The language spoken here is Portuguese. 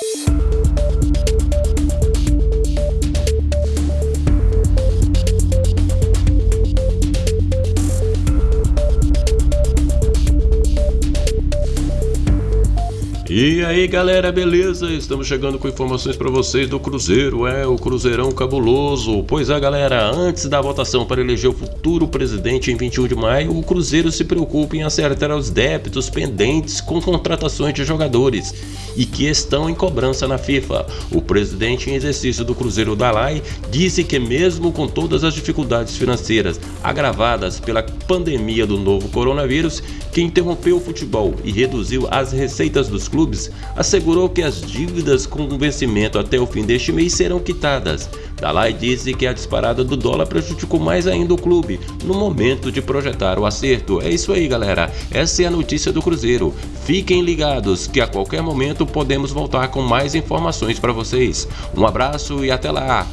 Peace. E aí galera, beleza? Estamos chegando com informações para vocês do Cruzeiro, é o Cruzeirão cabuloso. Pois é galera, antes da votação para eleger o futuro presidente em 21 de maio, o Cruzeiro se preocupa em acertar os débitos pendentes com contratações de jogadores e que estão em cobrança na FIFA. O presidente em exercício do Cruzeiro Dalai disse que mesmo com todas as dificuldades financeiras agravadas pela pandemia do novo coronavírus, que interrompeu o futebol e reduziu as receitas dos clubes, clubes, assegurou que as dívidas com vencimento até o fim deste mês serão quitadas. Dalai disse que a disparada do dólar prejudicou mais ainda o clube no momento de projetar o acerto. É isso aí, galera. Essa é a notícia do Cruzeiro. Fiquem ligados que a qualquer momento podemos voltar com mais informações para vocês. Um abraço e até lá!